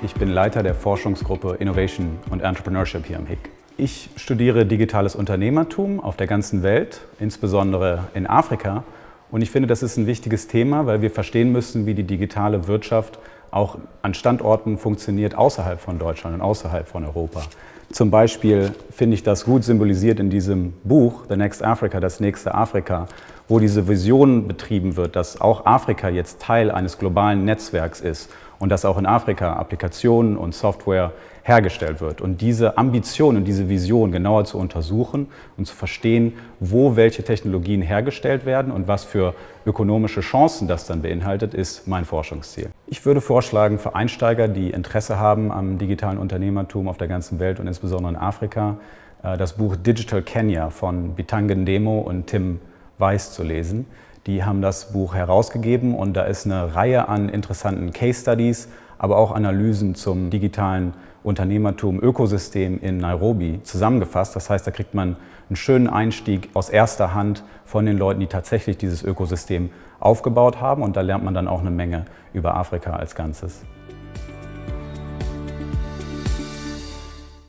Ich bin Leiter der Forschungsgruppe Innovation und Entrepreneurship hier am HIC. Ich studiere digitales Unternehmertum auf der ganzen Welt, insbesondere in Afrika. Und ich finde, das ist ein wichtiges Thema, weil wir verstehen müssen, wie die digitale Wirtschaft auch an Standorten funktioniert außerhalb von Deutschland und außerhalb von Europa. Zum Beispiel finde ich das gut symbolisiert in diesem Buch, The Next Africa, das nächste Afrika, wo diese Vision betrieben wird, dass auch Afrika jetzt Teil eines globalen Netzwerks ist und dass auch in Afrika Applikationen und Software hergestellt wird. Und diese Ambition und diese Vision genauer zu untersuchen und zu verstehen, wo welche Technologien hergestellt werden und was für ökonomische Chancen das dann beinhaltet, ist mein Forschungsziel. Ich würde vorschlagen, für Einsteiger, die Interesse haben am digitalen Unternehmertum auf der ganzen Welt und insbesondere in Afrika, äh, das Buch Digital Kenya von Bitangen Demo und Tim Weiß zu lesen. Die haben das Buch herausgegeben und da ist eine Reihe an interessanten Case Studies, aber auch Analysen zum digitalen Unternehmertum, Ökosystem in Nairobi zusammengefasst. Das heißt, da kriegt man einen schönen Einstieg aus erster Hand von den Leuten, die tatsächlich dieses Ökosystem aufgebaut haben und da lernt man dann auch eine Menge über Afrika als Ganzes.